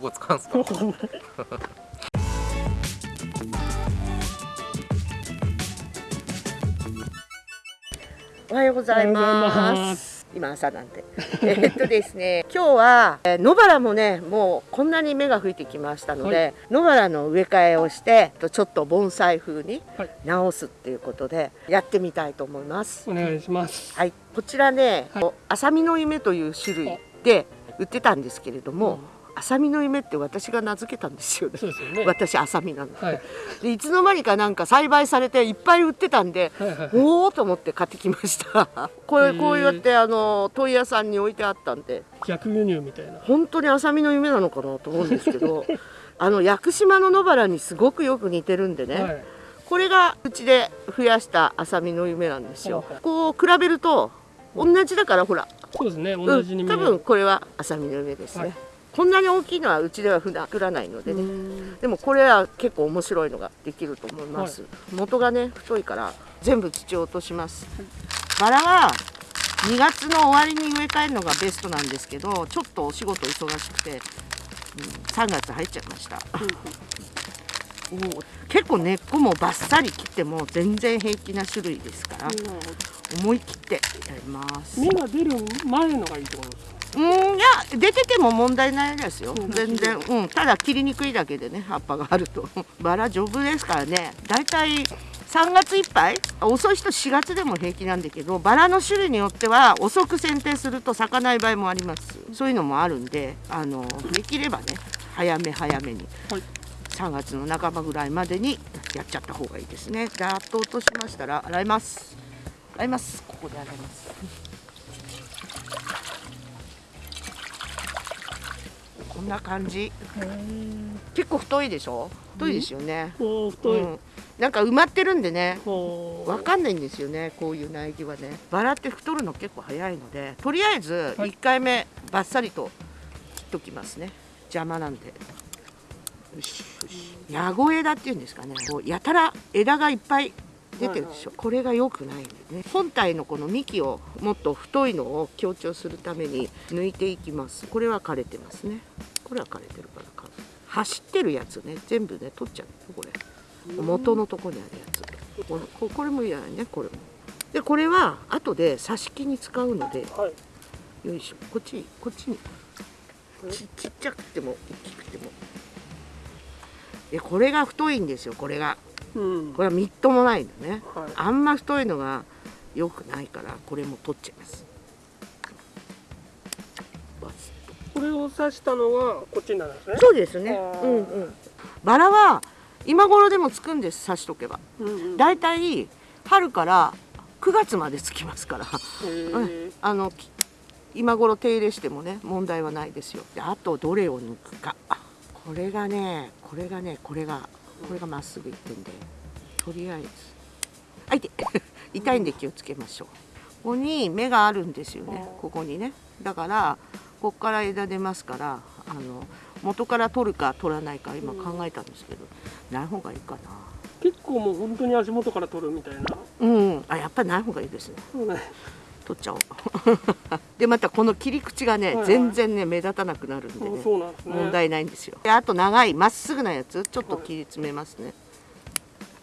ここ使うんですか？おはようございます。今朝なんで。えっとですね、今日は、えー野原もね、もうこんなに芽が吹いてきましたので、野原の植え替えをして、とちょっと盆栽風にはい直すっていうことで、やってみたいと思います。お願いします。はい、こちらね、はいあさみの夢という種類で売ってたんですけれども、あさみの夢って私が名付けたんですよね。そうですよね。私あさみなの。はい。でいつの間にかなんか栽培されていっぱい売ってたんで、はいはいはいおおと思って買ってきました。これこうやってあの問屋さんに置いてあったんで、逆輸入みたいな。本当にあさみの夢なのかなと思うんですけど、あの屋久島の野原にすごくよく似てるんでね。はい。これがうちで増やしたあさみの夢なんですよはいはい。こう比べると同じだからほら、そうですね。同じに見える。多分これはあさみの夢ですね。はいこんなに大きいのはうちでは普段作らないのでうね。ん。でもこれは結構面白いのができると思います、元がね太いから全部土を落とします、バラは2月の終わりに植え替えるのがベストなんですけどちょっとお仕事忙しくて、うん、3月入っちゃいました、おー結構根っこもバッサリ切っても全然平気な種類ですから、思い切ってやります。芽が出る前のがいいってことですか？うんいや出てても問題ないですよ。うん全然、うん、ただ切りにくいだけでね葉っぱがあると。バラ丈夫ですからね。だいたい3月いっぱい遅い人4月でも平気なんだけどバラの種類によっては遅く剪定すると咲かない場合もあります。そういうのもあるんであのできればね早め早めにはい。3月の半ばぐらいまでにやっちゃった方がいいですね。ざーっと落としましたら洗います。洗います。ここで洗いますこんな感じ。結構太いでしょ？太いですよね、おお太い。うん、なんか埋まってるんでね。おわかんないんですよねこういう苗木はね。バラって太るの結構早いのでとりあえずはい。1回目バッサリと切っときますね。邪魔なんで。よしよし。ヤゴ枝っていうんですかね。こうやたら枝がいっぱい出てるでしょ。これが良くないんでね。本体のこの幹をもっと太いのを強調するために抜いていきます。これは枯れてますねこれは枯れてるから枯れ走ってるやつね。全部ね取っちゃうこれ。元のとこにあるやつ。これここれもいらないねこれも。でこれは後で挿し木に使うので。はい。よいしょ。こっちこっちに。ちちっちゃくても大きくても。でこれが太いんですよこれが。うん。これはみっともないんだね。はい。あんま太いのが良くないからこれも取っちゃいますスこれを刺したのはこっちになるんですね。そうですね。うんうん。バラは今頃でもつくんです刺しとけば。うんうん。だいたい春から9月までつきますから。へー。あのき今頃手入れしてもね問題はないですよ。であとどれを抜くか。あこれがねこれがねこれがこれがまっすぐいってんで。とりあえず。あいて 痛いんで気をつけましょう。ここに芽があるんですよね。ここにね。だからここから枝出ますからあの元から取るか取らないか今考えたんですけどない方がいいかな。結構もう本当に足元から取るみたいな。うん。あやっぱりない方がいいですね。ね。取っちゃおう。でまたこの切り口がね、はいはい。全然ね目立たなくなるんであねそうなんですね。問題ないんですよ。であと長いまっすぐなやつちょっと切り詰めますね、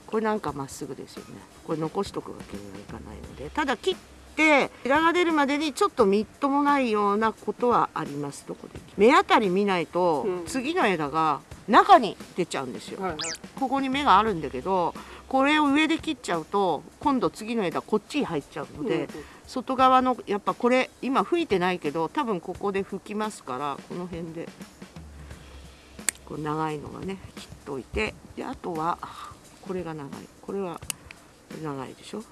これなんかまっすぐですよね。これ残しとくわけにはいかないので。ただ切って枝が出るまでにちょっとみっともないようなことはあります。どこで？目当たり見ないと、うん。次の枝が中に出ちゃうんですよ、はいはい。ここに芽があるんだけどこれを上で切っちゃうと今度次の枝こっちに入っちゃうので、うん。外側のやっぱこれ今吹いてないけど多分ここで吹きますからこの辺で。こう長いのがね切っといて。であとはこれが長い。これは長いでしょ？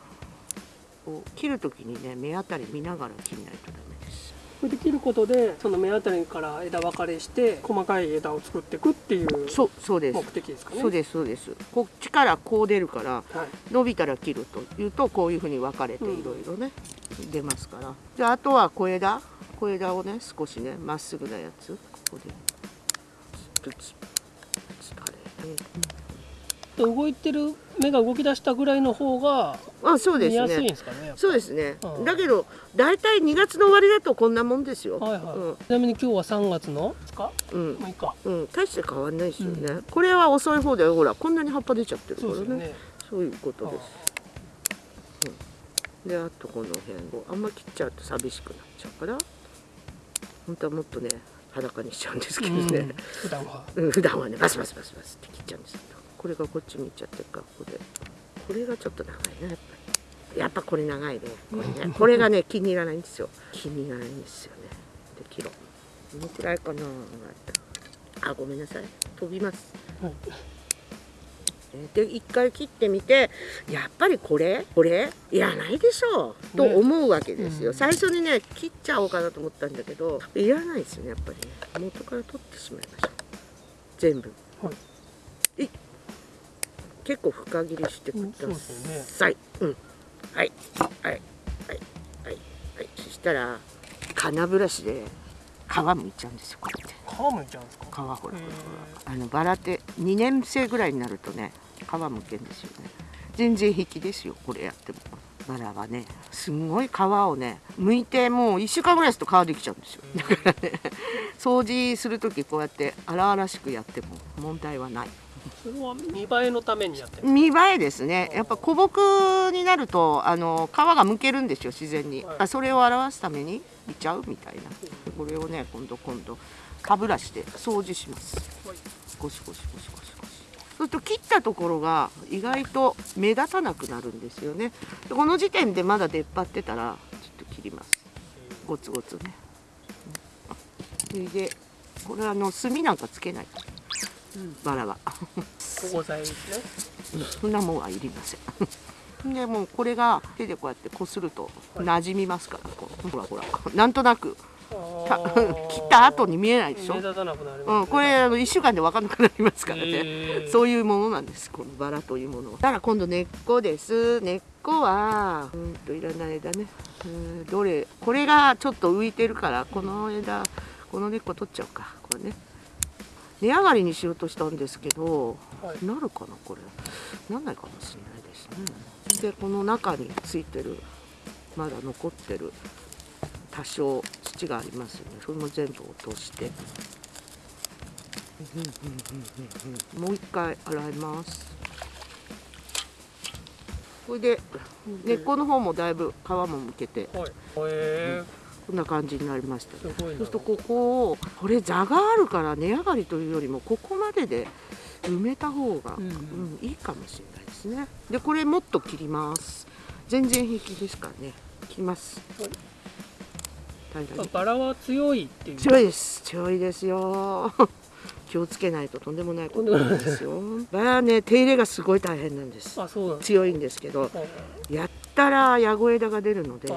こう切る時にね目当たり見ながら切らないとダメです。これで切ることでその目当たりから枝分かれして細かい枝を作っていくっていうそうそうです。目的ですかね。そうですそうです。こっちからこう出るからはい。伸びたら切るというとこういうふうに分かれてうん。いろいろね、出ますから。じゃああとは小枝。小枝をね少しねまっすぐなやつ。ここで。プツプツ垂れて、と動いてる芽が動き出したぐらいの方があそうです見やすいんねですかね。そうですね。うん。だけど大体2月の終わりだとこんなもんですよ、はいはい。ちなみに今日は3月の2日？うん。うん6日。うん、大して変わんないですよね、これは遅い方だよ。ほらこんなに葉っぱ出ちゃってるからね。ね。そういうことです、うん、であとこの辺を。あんま切っちゃうと寂しくなっちゃうから。本当はもっとね裸にしちゃうんですけどうん。ね、普段は。うん、普段はねバスバスバスバスって切っちゃうんですけどこれがこっちに行っちゃってるからここで。これがちょっと長いねやっぱり。やっぱこれ長いねこれね。これがね気に入らないんですよ。気に入らないんですよね。で切ろう。どのくらいかなあごめんなさい。飛びます。はい。で一回切ってみてやっぱりこれこれいらないでしょう。とね思うわけですよ、うん。最初にね切っちゃおうかなと思ったんだけどいらないですよねやっぱりね。元から取ってしまいましょう全部。はい。結構深切りしてください、うん、はい。はい。はい。はい。はい。そしたら金ブラシで皮むいちゃうんですよこうやって。皮むいちゃうんですか？皮ほらほらへあのバラって2年生ぐらいになるとね皮むけんですよね。全然平気ですよこれやっても。バラはねすんごい皮をね剥いてもう1週間ぐらいすると皮できちゃうんですよ。だからね掃除する時こうやって荒々しくやっても問題はないそれは見栄えのためにやってる。見栄えですね。やっぱ古木になるとあの皮がむけるんですよ自然に、はい。あそれを表すためにいちゃうみたいな。これをね今度今度歯ブラシで掃除します。はい。ゴシゴシゴシゴシゴシ。そうすると切ったところが意外と目立たなくなるんですよね。でこの時点でまだ出っ張ってたらちょっと切ります。ゴツゴツね。それでこれはあの炭なんかつけないバラは。保護剤ですね。そんなもんはいりません。でもうこれが手でこうやってこすると馴染みますからこう。ほらほら。なんとなく。た 切った後に見えないでしょ？目、立たなくなります、うん、これあの1週間で分かんなくなりますからね、へー。そういうものなんです。このバラというものは。だから今度根っこです。根っこはうんといらない枝ね。うんどれこれがちょっと浮いてるからこの枝この根っこ取っちゃおうか。これね根上がりにしようとしたんですけど、はい。なるかなこれ。なんないかもしれないですね。でこの中についてるまだ残ってる多少土がありますよね。それも全部落として。もう一回洗います。これで根っこの方もだいぶ皮もむけて。はい。へえ、こんな感じになりました。そうするとここをこれ座があるから根上がりというよりもここまでで埋めた方が、うんうん。うんいいかもしれないですね。でこれもっと切ります。全然平気ですからね。切ります。はいバラは強いっていう。強いです。強いですよ。気をつけないととんでもないことなんですよ。バラはね手入れがすごい大変なんです。強いんですけどはい。やったらヤゴ枝が出るので。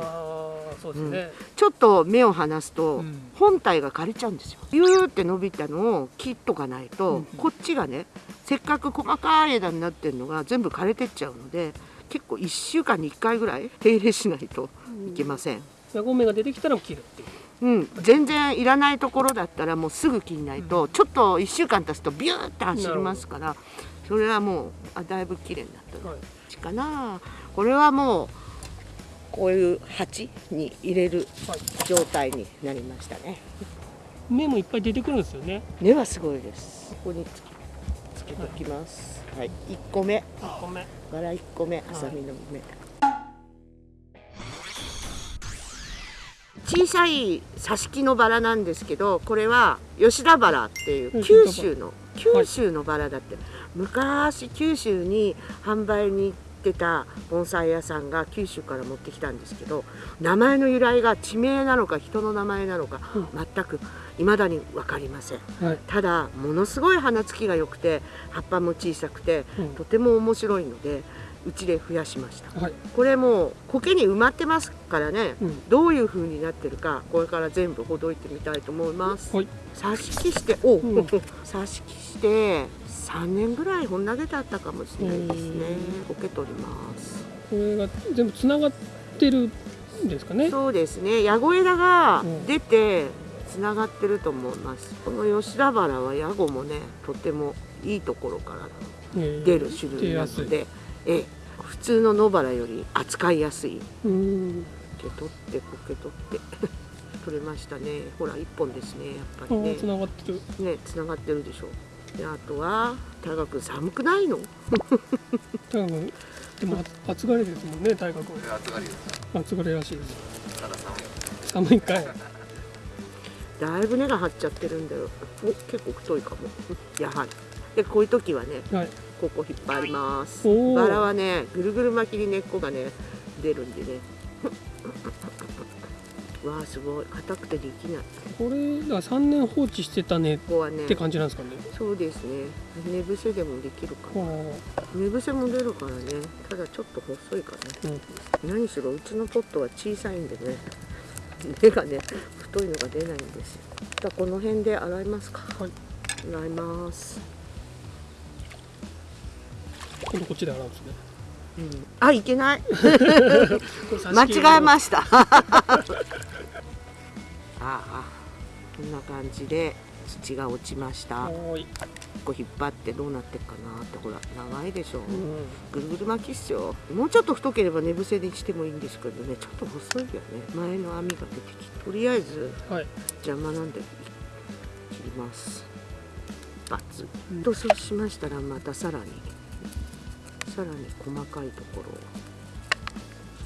そうですね。ちょっと目を離すとうん。本体が枯れちゃうんですよ。ビューって伸びたのを切っとかないと、うんこっちがねせっかく細かい枝になってるのが全部枯れてっちゃうので結構1週間に1回ぐらい手入れしないといけません、ヤゴ芽が出てきたら切るっていう。うん、全然いらないところだったらもうすぐ切んないと、ちょっと1週間経つとビューって走りますからそれはもうあだいぶ綺麗になったのはい。かなこれはもうこういう鉢に入れるはい。状態になりましたね。芽もいっぱい出てくるんですよね。根はすごいです。ここにつつけておきます。はい、1個目。あ、ごめん。バラ1個目ハサミの芽、小さい挿し木のバラなんですけどこれは吉田バラっていう九州の九州のバラだって、昔九州に販売に行ってた盆栽屋さんが九州から持ってきたんですけど名前の由来が地名なのか人の名前なのか、うん。全く未だに分かりません。はい。ただものすごい花つきが良くて葉っぱも小さくてうん。とても面白いのでうちで増やしました。はい。これもう苔に埋まってますからね、うん。どういう風になってるかこれから全部ほどいてみたいと思います、はい。挿し木してお、うん。挿し木して3年ぐらいほん投げてあったかもしれないですね。うん苔取ります。これが全部つながってるんですかね？そうですね。ヤゴ枝がうん。出てつながってると思います。この吉田原はヤゴもねとてもいいところからえー。出る種類なので、ええ。普通の野原より扱いやすい。受け取ってこけ取って。取れましたね。ほら一本ですね。やっぱりね。あー繋がってる。ね繋がってるでしょであとは大学寒くないの？多分でもあ暑がりですもんね大学これ暑がりです。暑がりらしいです。ただ寒い。寒いかい。だいぶ根が張っちゃってるんだよ。お結構太いかも。やはり。でこういう時はねはいここ引っ張ります。バラはねぐるぐる巻きに根っこがね出るんでね。わあすごい。硬くてできない。これだから3年放置してたねっここはねて感じなんですかね？そうですね。寝伏せでもできるかあなー。寝伏せも出るからね。ただちょっと細いかな。うん。何しろうちのポットは小さいんでね。根がね太いのが出ないんですよ。じゃあこの辺で洗いますか。はい。洗います、今度こっちで洗うんですね。うん、あいけない？間違えました。ああこんな感じで土が落ちました。こう引っ張ってどうなってっかなってほら長いでしょ、うん。ぐるぐる巻きっすよ。もうちょっと太ければ寝伏せにしてもいいんですけどね。ちょっと細いよね。前の網が出てきてとりあえずはい。邪魔なんで切ります。バツうん。とそうしましたらまたさらにさらに細かいとこ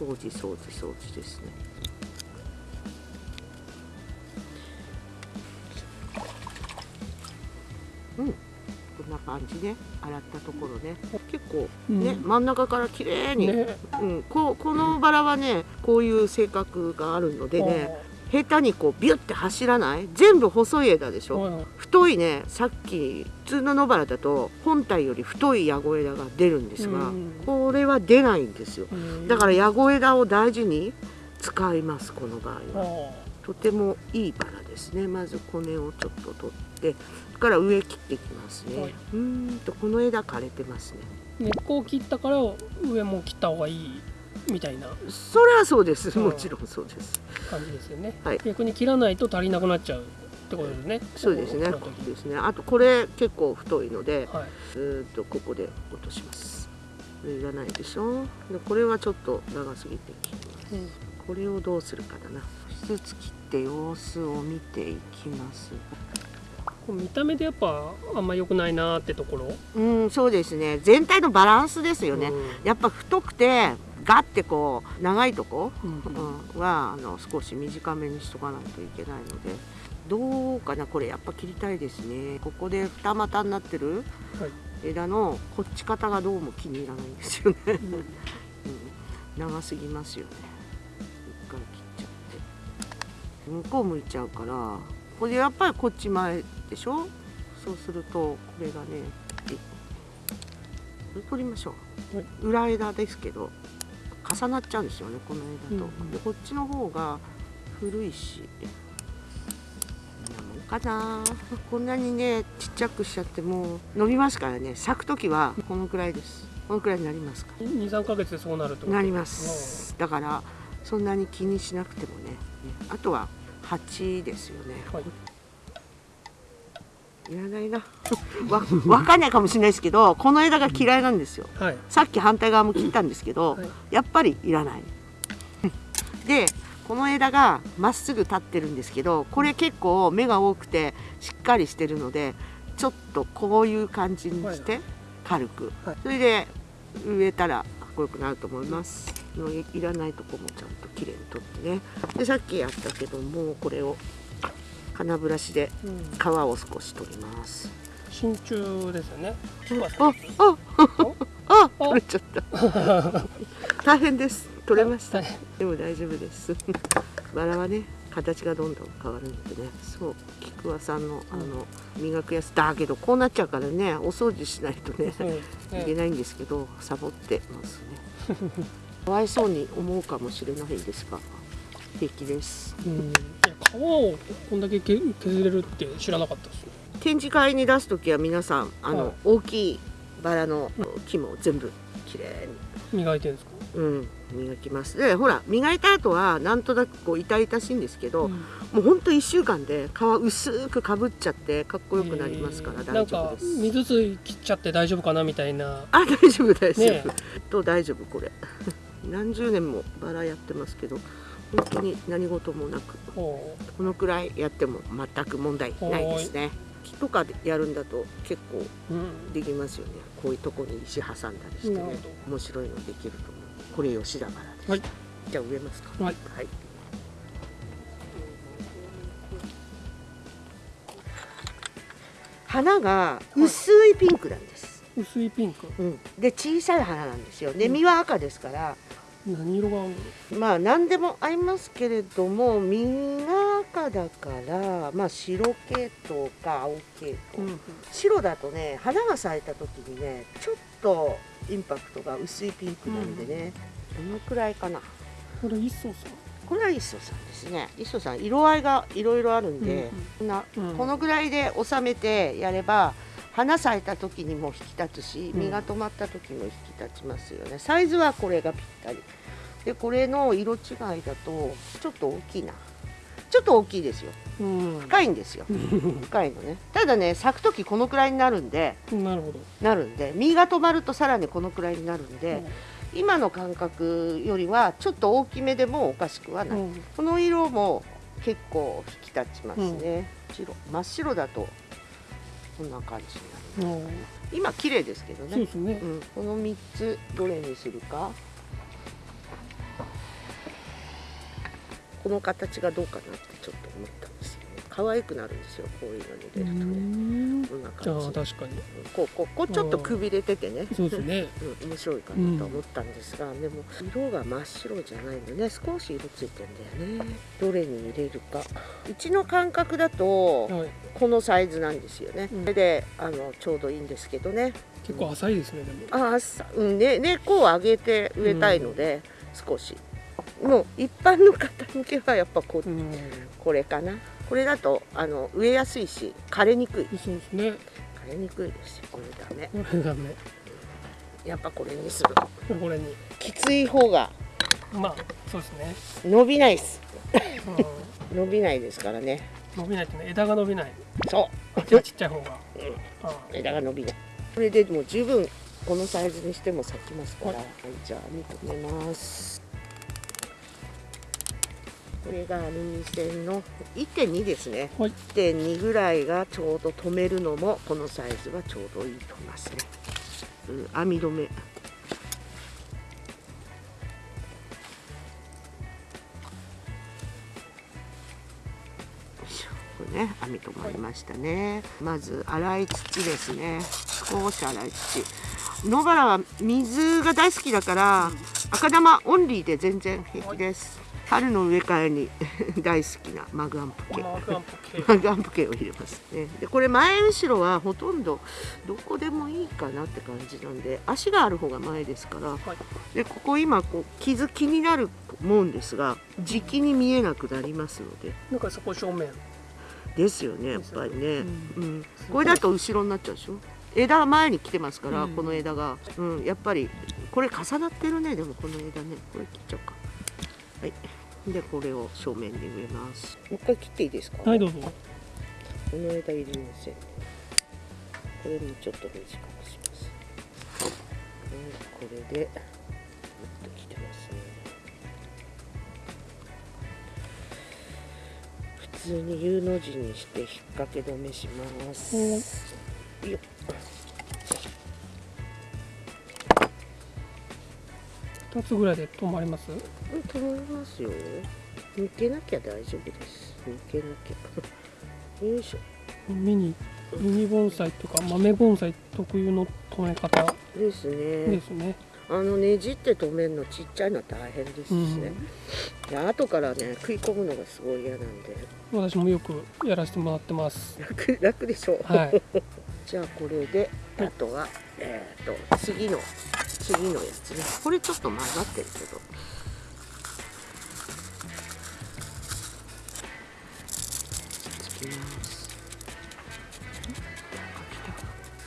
ろを。掃除掃除掃除ですね。うん。こんな感じで洗ったところね。結構ね、うん。真ん中から綺麗に、ね。うん、こうこのバラはねこういう性格があるのでね下手にこうビュッて走らない？全部細い枝でしょ、太いね。さっき普通の野原だと本体より太いヤゴ枝が出るんですが、うん。これは出ないんですよ。うん。だからヤゴ枝を大事に使いますこの場合は。あとてもいいバラですね。まず骨をちょっと取ってそれから上切っていきますね、はい。うーんとこの枝枯れてますね。ー根っこを切ったから上も切った方がいいみたいな。それはそうです。うん。もちろんそうです。感じですよね、はい。逆に切らないと足りなくなっちゃうってことですね。そうですね。ですね。あとこれ結構太いのではい。ずーっとここで落とします。いらないでしょ。でこれはちょっと長すぎて切ります。うん。これをどうするかだな。一つ切って様子を見ていきます。こう見た目でやっぱあんま良くないなーってところ？うんそうですね。全体のバランスですよね、うん。やっぱ太くてガッてこう長いとこ、うん。うんはあの少し短めにしとかないといけないのでどうかなこれやっぱ切りたいですね。ここで二股になってるはい。枝のこっち方がどうも気に入らないんですよね、うん。うん、長すぎますよね。一回切っちゃって。向こう向いちゃうからこれやっぱりこっち前でしょ？そうするとこれがねえこれ取りましょう、はい。裏枝ですけど重なっちゃうんですよねこの枝と、うんうん。でこっちの方が古いし。こんなもんかな。こんなにねちっちゃくしちゃっても伸びますからね。咲く時はこのくらいです。このくらいになりますか23ヶ月でそうなると？なります。だからそんなに気にしなくてもね。ね。あとは鉢ですよね。はいいらないな。わわかんないかもしれないですけどこの枝が嫌いなんですよ。はい。さっき反対側も切ったんですけど、はい。やっぱりいらない。でこの枝がまっすぐ立ってるんですけどこれ結構芽が多くてしっかりしてるのでちょっとこういう感じにして軽く、はい。それで植えたらかっこよくなると思います。いらないとこもちゃんときれいに取ってね。でさっきやったけどもこれを金ブラシでうん。皮を少し取ります。真鍮ですよね。あああ取れちゃった。大変です。取れました。でも大丈夫です。バラはね形がどんどん変わるのでね。そう。菊和さんのあの磨くやつだけどこうなっちゃうからねお掃除しないとね。いけないんですけどサボってますね。かわいそうに思うかもしれないですが平気です。うん。皮をこんだけけ削れるって知らなかったですね展示会に出す時は皆さんあの、はい。大きいバラの木も全部きれいに。磨いてるんですか？うん、磨きます。でほら磨いた後はなんとなくこう痛々しいんですけど、うん。もうほんと1週間で皮薄くかぶっちゃってかっこよくなりますからえー。大丈夫です、なんか水水切っちゃって大丈夫かなみたいな。あ大丈夫大丈夫、ねと大丈夫これ。何十年もバラやってますけど本当に何事もなくここのくらいやっても全く問題ないですね。木とかでやるんだと結構う、うん、できますよね。こういうとこに石挟んだりしてね。面白いのできると思う。これ吉田バラです、はい。じゃあ植えますか。はい。はい。花が薄いピンクなんです、薄いピンク。うん、で小さい花なんですよ。で実は赤ですから、何色が合うの？まあ何でも合いますけれども実が赤だからまあ白系統か青系統、うん白だとね花が咲いた時にねちょっとインパクトが薄いピンクなんでね、どのくらいかな。これ一層さこれは磯さんですね。磯さん。色合いがいろいろあるんで、こん。なうん。このぐらいで収めてやれば花咲いた時にも引き立つしうん。実が止まった時も引き立ちますよね。サイズはこれがぴったり。でこれの色違いだとちょっと大きいな。ちょっと大きいですよ。うん。深いんですよ。深いのね。ただね咲く時このくらいになるんで。なるほど、なるんで。実が止まるとさらにこのくらいになるんで、今の感覚よりはちょっと大きめでもおかしくはない、うん。この色も結構引き立ちますね、白真っ白だとこんな感じになるうん。今綺麗ですけどね。ね。う、ん、この3つどれにするか。この形がどうかなってちょっと思った可愛くなるんですよこういうのに出るとね。うん。こんなじ。ゃあ感じ確かに。こうこうこうちょっとくびれててね。そうですね。うん、面白いかなと思ったんですが、でも色が真っ白じゃないんでね。少し色ついてんだよね。どれに入れるか。うちの感覚だとはい。このサイズなんですよね、うん。それであのちょうどいいんですけどね。結構浅いですねでも。ああさ、うんね、根っこを上げて植えたいので、少し。もう一般の方向けはやっぱこうん。これかなこれだとあの植えやすいし枯れにくい。そうですね。枯れにくいですよ。これダメ。これダメ。やっぱこれにする。これに。きつい方がまあそうですね、伸びないです。う伸びないですからね。ん、伸びないってね枝が伸びない。そあちっちゃい方が、うあ枝が伸びない。これでもう十分このサイズにしても咲きますから、ははいい、じゃあ見てみますこれがアルミ線の1.2ですね。はい。1.2ぐらいがちょうど止めるのもこのサイズはちょうどいいと思いますね、うん、網止め。ね網止まりましたね。まず洗い土ですね。少し洗い土。野原は水が大好きだから赤玉オンリーで全然平気です春の植え替えに 大好きなマグアンプ系マグアンプ系を入れますね。でこれ前後ろはほとんどどこでもいいかなって感じなんで足がある方が前ですから。はい。でここ今こう傷気になると思うんですが時期に見えなくなりますので。なんかそこ正面。ですよねやっぱりね、ううん。これだと後ろになっちゃうでしょ？枝が前に来てますから、うん。この枝が、うん、やっぱりこれ重なってるね。でもこの枝ね。これ切っちゃおうか。はいでこれを正面に植えます。もう一回切っていいですか？はいどうぞ。この枝いりませんこれもちょっと短くします、うん、これでもっと切ってますね。普通に U の字にして引っ掛け止めします、よっ二つぐらいで止まります？うん止まりますよ。抜けなきゃ大丈夫です。抜けなきゃ。よいしょ。ミニミニ盆栽とか豆盆栽特有の止め方ですね。ですね、あのねじって止めるのちっちゃいのは大変ですしね、で後からね食い込むのがすごい嫌なんで。私もよくやらせてもらってます。楽楽でしょ。う、はいじゃあこれであとはえっ、と次の次のやつね。これちょっと混ざってるけど。つきます。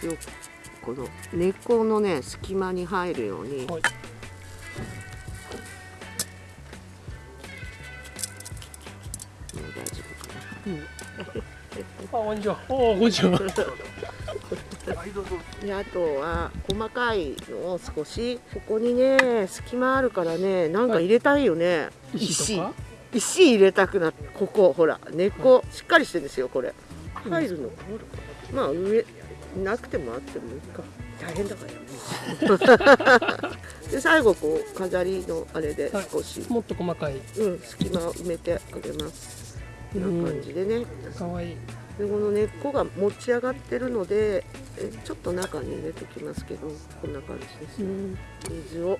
よこの根っこのね隙間に入るように、はい。もう大丈夫かな。あこんにちは。おおこんにちは であとは細かいのを少しここにね隙間あるからねなんか入れたいよね、石とか？石。入れたくなってここほら根っこ。しっかりしてるんですよこれ。入るの。かなまあ上なくてもあってもいいか。大変だからね。で最後こう飾りのあれで少し、もっと細かい。うん隙間を埋めてあげます。こんな感じでね。かわいいでこの根っこが持ち上がってるのでえちょっと中に入れておきますけどこんな感じです。うん。水を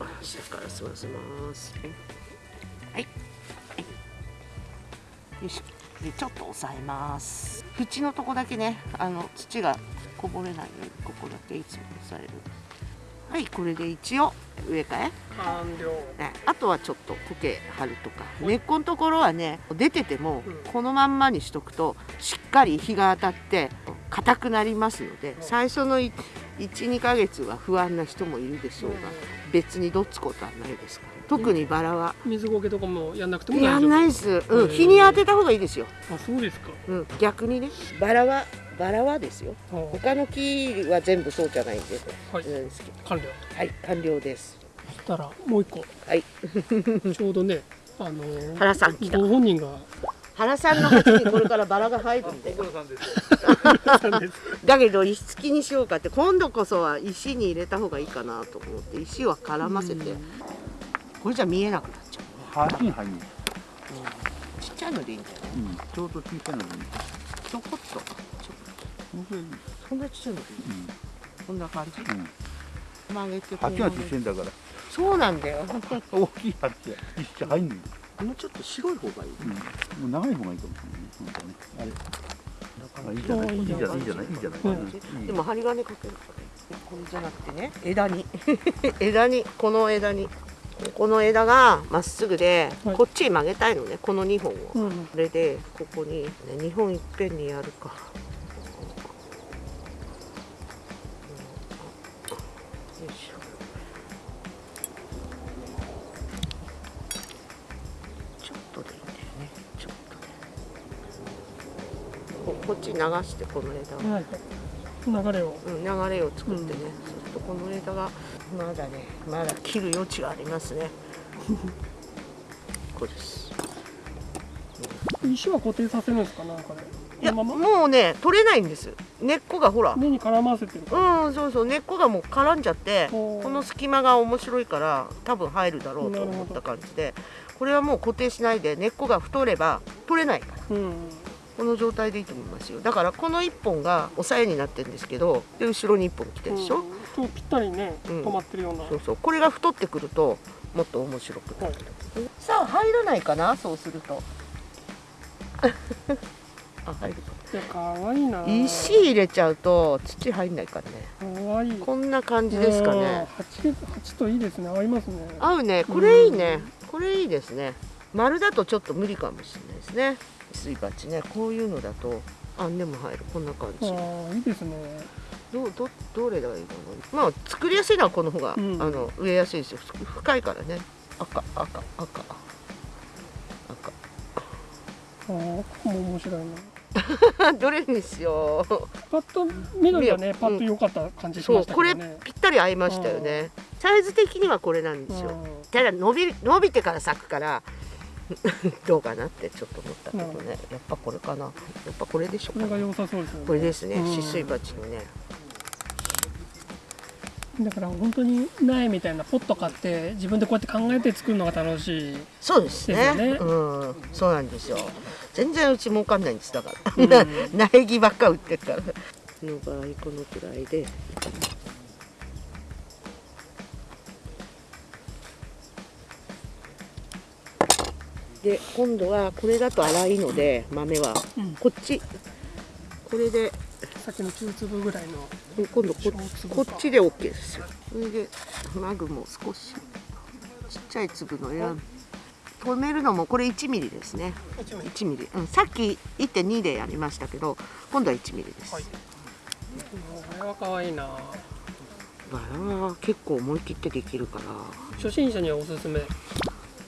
あ下から吸わせます。はい、よい。し。ょでちょっと押さえます。縁のとこだけねあの土がこぼれないようにここだけいつも押さえるはいこれで一応上かえ完了。ねあとはちょっと苔張るとか。根っこのところはね出ててもうん。このまんまにしとくとしっかり日が当たって硬くなりますので最初の12ヶ月は不安な人もいるでしょうが別にどっつことはないですから特にバラは。水苔とかもやんなくても大丈夫。やんないです、うん、うん。日に当てた方がいいですよ、あそうですか。うん、逆にね。バラはバラはですよ。あ他の木は全部そうじゃないんで、はい。完了。はい。完了です。そしたらもう一個。はい。ちょうどねあのー原さん来た。ご本人が。原さんの鉢にこれからバラが入るんで。だけど石付きにしようかって今度こそは石に入れた方がいいかなと思って石は絡ませてこれじゃ見えなくなっちゃう。端に入る。ちっちゃいのでいいんだよねうん、ちょうど小さいのに。ちょこっと。そんなちっちゃいのでいい。こんな感じ？うん、曲げてこう鉢が曲げて小さいんだから。そうなんだよ。大きい鉢が一緒入んのよ。もうちょっと白い方がいい。うん、もう長い方がいいかもしれないね。あれ。あいいじゃない？いいじゃない？いいじゃない？いいじゃない？うん。うん。でも針金かけるからこれじゃなくてね枝に。枝に。この枝にこの枝がまっすぐで、はい。こっちに曲げたいのねこの2本を、うん。それでここに、ね、2本いっぺんにやるか。うんよいしょ。ちょっとでいいんだよね。ちょっとで。ここっちに流してこの枝を。はい。流れを。うん、流れを作ってね、そうするとこの枝がまだねまだ切る余地がありますね。これです。石は固定させるんですかなんかでいやもうね取れないんです。根っこがほら。根に絡ませてるうんそうそう。根っこがもう絡んじゃってこの隙間が面白いから多分入るだろうと思った感じで。これはもう固定しないで根っこが太れば取れないから。うんこの状態でいいと思いますよ。だからこの1本が押さえになってるんですけどで後ろに1本来てるでしょ、うん。ぴったりねうん。止まってるような。そうそう。これが太ってくるともっと面白くなる、さあ入らないかな？そうすると。あ入るか。いやかわいいな。石入れちゃうと土入んないからね。かわいい。こんな感じですかね。うん鉢鉢といいですね。合いますね。合うね。これいいね。これいいですね。丸だとちょっと無理かもしれないですねすい鉢ねこういうのだとあんでも入る。こんな感あじ。あいいですね。どうどどれがいいかな。まあ作りやすいのはこの方が、うん。あの植えやすいですよ。ふ深いからね。赤赤赤。赤。ああもう面白いな。どれにしよう。パッと緑がねう。んパッと良かった感じしそうこれましたけどね。ぴったり合いましたよね。サイズ的にはこれなんですよ。うん。ただ伸びる伸びてから咲くから どうかなってちょっと思ったけどね。やっぱこれかな。やっぱこれでしょうかこれが良さそうですよね。これですね。うん。止水鉢のね。だから本当に苗みたいなポット買って自分でこうやって考えて作るのが楽しい。そうですね。ですよね。うん。そうなんですよ。全然うち儲かんないんです。だから、苗木ばっか売ってるから。の場合このくらいでで今度はこれだと粗いので豆は、うん。こっち。これで。さっきの中粒ぐらいの。今度ここっちで OK ですよ。それでマグも少しちっちゃい粒の選ぶ止めるのもこれ1ミリですね。1ミリ、うん、さっき1.2でやりましたけど今度は1ミリです、はい。これは可愛いな。バラは結構思い切ってできるから。初心者にはおすすめ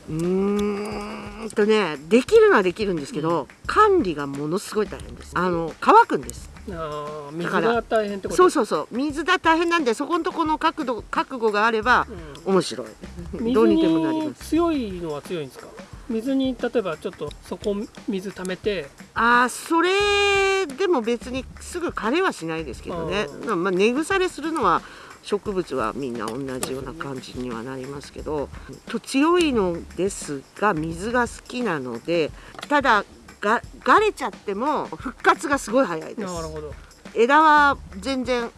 うーんとねできるのはできるんですけど、管理がものすごい大変です。あの乾くんです。あー水だからが大変ってこと？そうそうそう。水が大変なんでそこのとこの角度覚悟があればう面白い。ん、どうに水でもなります。に強いのは強いんですか？水に例えばちょっとそこ水溜めて。あーそれでも別にすぐ枯れはしないですけどね。うまあ根腐れするのは植物はみんな同じような感じにはなりますけどと強いのですが水が好きなのでただががれちゃっても復活がすごい早いです。なるほど。枝は全然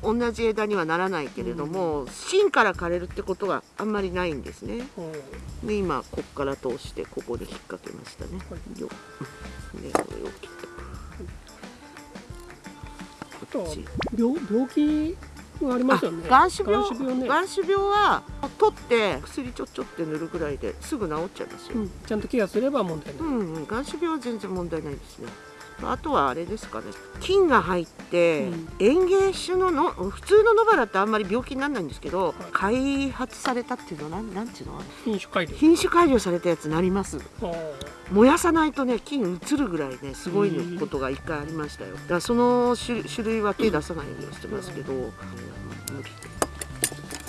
同じ枝にはならないけれども、芯から枯れるってことはあんまりないんですね。う。んで今こっから通してここで引っ掛けましたね、はい。よでこれを切っあとはこっち。病病気がありますよね。眼種病眼種病ね、病は取って薬ちょっちょって塗るぐらいですぐ治っちゃいますよ、うん、ちゃんとケアすれば問題ない、うん、うん、眼種病は全然問題ないですねあとはあれですかね。菌が入って、うん。園芸種のの普通の野バラってあんまり病気にならないんですけど、開発されたっていうのはなんなんていうの？品種改良。品種改良されたやつなります。燃やさないとね菌移るぐらいねすごいことが一回ありましたよ。だからその種種類は手出さないようにしてますけど、うん。無理。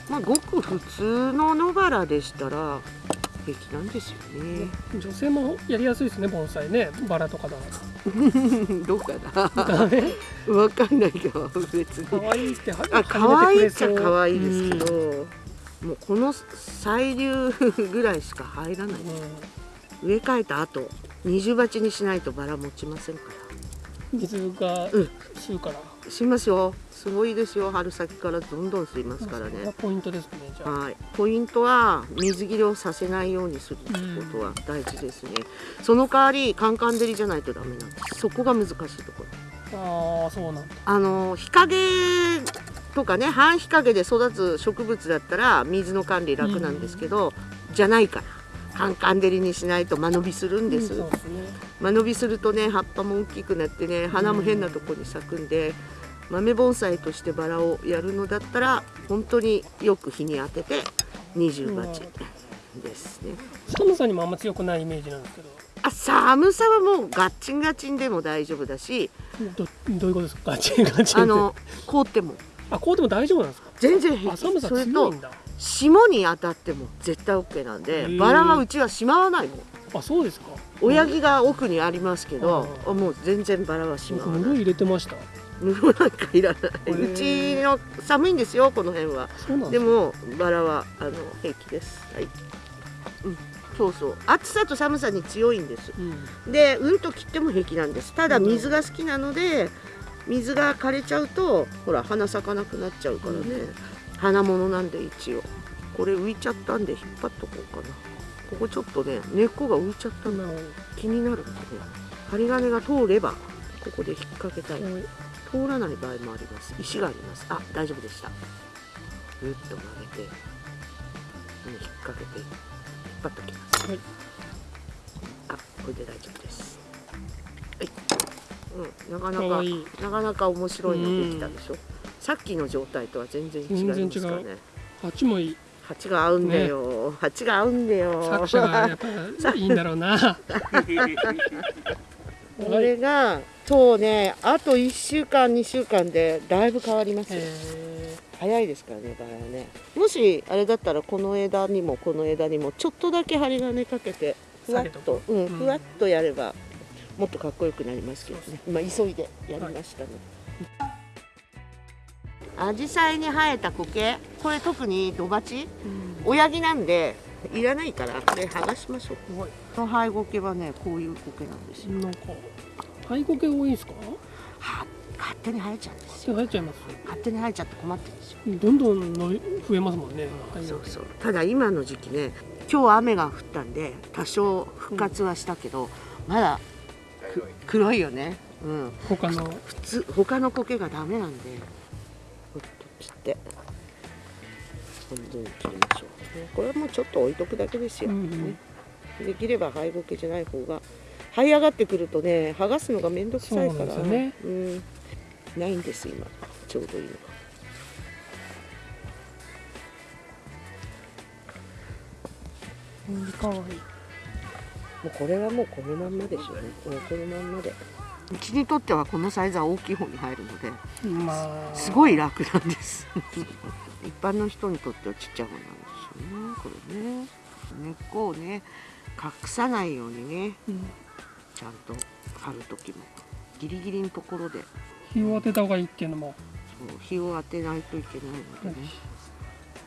まあごく普通の野バラでしたら平気なんですよね。女性もやりやすいですね盆栽ね。バラとかだ どうかな。わかんないけど別に。可愛いってはあ可愛いっちゃ可愛いですけど、もうこの細流ぐらいしか入らないうん。植え替えた後二重鉢にしないとバラ持ちませんから。うん水がうん。吸うから、しますよすごいですよ。春先からどんどん吸いますからね。ポイントですねじゃあ、はい。ポイントは水切れをさせないようにすることは大事ですね、その代わりカンカン照りじゃないとダメなんです。そこが難しいところ。ああそうなんだ。あの日陰とかね半日陰で育つ植物だったら水の管理楽なんですけど、じゃないから。カンカン照りにしないと間延びするんです、うんですね。間延びするとね葉っぱも大きくなってね花も変なとこに咲くんで、豆盆栽としてバラをやるのだったら本当によく日に当てて二重鉢ですね。寒さにもあんま強くないイメージなんですけど。あ寒さはもうガッチンガチンでも大丈夫だし。どどういうことですか？ガチンガチンって。あの凍っても。あこうでも大丈夫なんですか？全然平気。あ寒さそれと強いんだ。霜に当たっても絶対 OK なんへでー。バラはうちはしまわないもんあそうですか。親木が奥にありますけどうもう全然バラはしまわない。入れてました布なんかいらない。ー。うちの寒いんですよこの辺は。ですもバラはあの平気です。はい、うん、そうそう。暑さと寒さに強いんです。うん。でうんと切っても平気なんです。ただ水が好きなので水が枯れちゃうとほら花咲かなくなっちゃうからね、花物なんで一応。これ浮いちゃったんで引っ張っとこうかな。ここちょっとね根っこが浮いちゃったなる気になるんでね。針金が通ればここで引っ掛けたい。ほど通らない場合もあります。石があります。あ大丈夫でした。ぐっと曲げてここに引っ掛けて引っ張っときます。はい。あこれで大丈夫です。はい、うん、なかなかなかなか面白いのできたでしょ。さっきの状態とは全然違いますかね。鉢もいい。鉢が合うんだよ、鉢が合うんだよ。作者がやっぱいいんだろうな これがそうねあと1週間2週間でだいぶ変わります。よへ早いですからねバラはね。もしあれだったらこの枝にもこの枝にもちょっとだけ針金かけてふわっとうん、うん。ふわっとやればもっとかっこよくなりますけどね。今急いでやりましたね、アジサイに生えた苔これ特に土鉢？ーうん。親木なんでいらないからこれ剥がしましょう。すごいこの灰苔はねこういう苔なんですよ。なんか灰苔多いんですか？は勝手に生えちゃうんです手よ入っちゃいます。勝手に生えちゃって困ってるんですよ。どんどんの増えますもんねそうそう。ただ今の時期ね今日は雨が降ったんで多少復活はしたけど、まだく黒いよね。うん。他の？普通他の苔がダメなんでほっと切って。半分に切りましょうこれはもうちょっと置いとくだけですよ、うんうん。ね。できれば灰苔じゃない方が這い上がってくるとね剥がすのが面倒くさいからそうね。うん。ないんです今。ちょうどいいの。かうんかわいい。もうこれはもうこのまんまでしょうね。このまんまで。うちにとってはこのサイズは大きい方に入るのでまあ。すごい楽なんです。一般の人にとってはちっちゃい方なんですよねこれね根っこをね隠さないようにねうんちゃんと貼る時もギリギリのところで日を当てた方がいいっていうのもそう日を当てないといけないのでね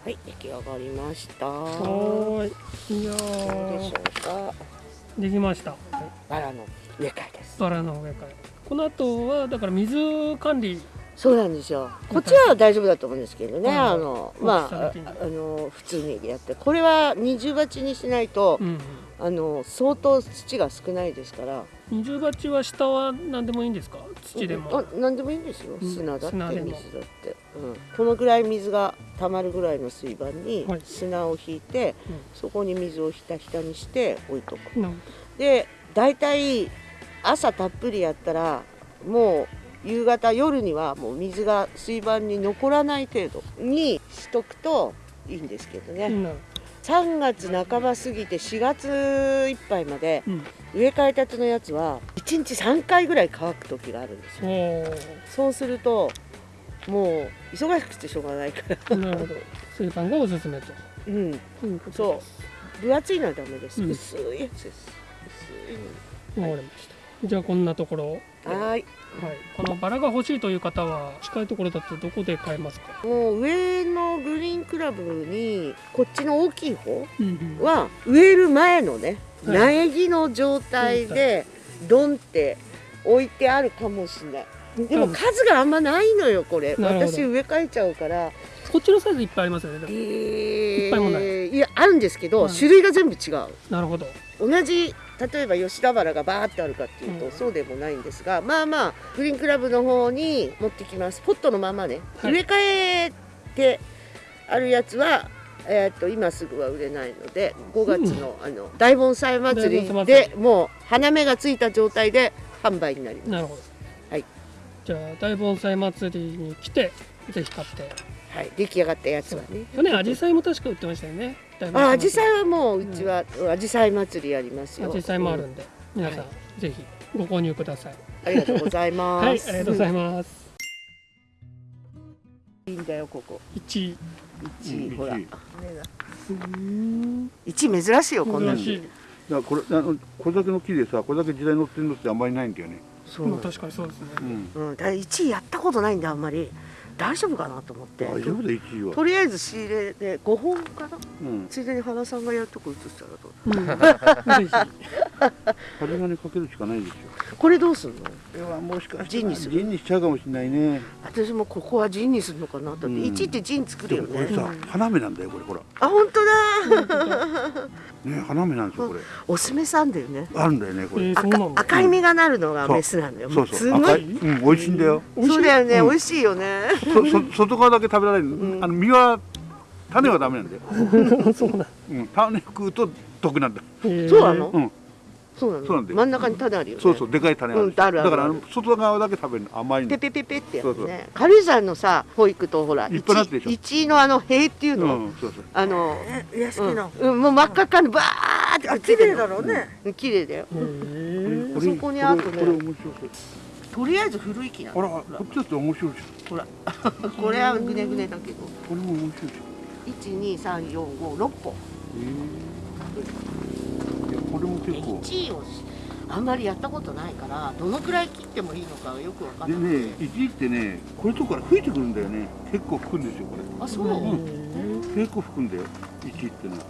はい出来上がりましたはーいいやうでしょうかできましたバラの植え替えですバラの植え替えこの後はだから水管理そうなんですよ。こっちは大丈夫だと思うんですけどね、はいあのまああの普通にやって。これは二重鉢にしないと、うんあの相当土が少ないですから。二重鉢は下は何でもいいんですか？土でも。あ何でもいいんですよ。うん。砂だって水だって、うん、このぐらい水が溜まるぐらいの水盤にはい。砂を引いて、うん。そこに水をひたひたにして置いとく。で大体朝たっぷりやったらもう夕方夜にはもう水が水盤に残らない程度にしとくといいんですけどね、なる3月半ば過ぎて4月いっぱいまでうん。植え替えたてのやつは1日3回ぐらい乾く時があるんですよ。おー。そうするともう忙しくてしょうがないから。なるほど。水盤がおすすめと。うん。そう。分厚いのはダメです、うん。薄いやつです。薄わかりましたじゃあこんなところ。はーい。はい、このバラが欲しいという方は近いところだとどこで買えますか、もう上のグリーンクラブにこっちの大きい方うんは植える前のねはい。苗木の状態でドンって置いてあるかもしれない。でも数があんまないのよこれ。私植え替えちゃうから。こっちのサイズいっぱいありますよねいっぱいもない。いやあるんですけど、はい。種類が全部違う。なるほど。同じ例えば吉田原がバーってあるかっていうと、うん。そうでもないんですがまあまあグリーンクラブの方に持ってきます。ポットのままね、はい。植え替えてあるやつはえー、と今すぐは売れないので5月の,、あの大盆栽祭りで祭もう花芽がついた状態で販売になります。なるほど。はい。じゃあ大盆栽祭りに来てぜひ買ってはい、出来上がったやつはね。去年アジサイも確か売ってましたよね。あ、栽アジサイはもううちはアジサイ祭りやりますよ。アジサイもあるうんんで、皆さん、はぜひご購入ください。ありがとうございます。はいありがとうございます。いいんだよここ。1位一位、うんほら。一。位。うん。一位珍しいよこんなに。珍しい。だからこれあのこれだけの木でさこれだけ時代乗ってるのってあんまりないんだよね。そうまあ確かにそうですね、うん。うん、だ1位やったことないんであんまり大丈夫かなと思って。大丈夫だ1位はとりあえず仕入れで5本かな。うん。ついでに原さんがやるとこ映したらどうう。ん、ぜ 針金かけるしかないですよこれどうすんの？いやもしかしてジンにする。ジンにしちゃうかもしれないね。私もここはジンにするのかな。と思って、うん。1位ってジン作るよねでもこれさ花芽なんだよこれほら。あ本当だ。ね花芽なんですよこれ。オスメさんだよね。あるんだよねこれ。えーそうなの。赤赤い実がなるのがそう。メスなんだよ。そうそう。すごい。赤い。うん美味しいんだよ。そうだよね、うん。美味しいよね。そそ外側だけ食べられる、ん。あの実は種はダメなんだよ、そうなんうん、種食うと毒なんだ。そうなの？うんそうなのそうなんだよ真ん中に種あるよね。そうそうでかい種ある,、うんあるある。だからあの外側だけ食べるの甘いんだペよペペペってやつそうそう。ね軽井沢のさ保育とほらいっぱいなってるでしょ。一位のあの塀っていうの、うんそうそう。あの屋敷の、うん、うんもう真っ赤っかにバーってあ綺麗だろうね、うん綺麗だよ。そこにあとね。これとりあえず古い木なの。らこっちだって面白いじほら。これはぐねぐねだけど。これも面白いじゃん。12345 6本へえれも結構。1位をあんまりやったことないからどのくらい切ってもいいのかよくわかんない。でね一位ってねこれとこから吹いてくるんだよね。結構吹くんですよこれ。あそう、うん。結構吹くんだよ一位ってのは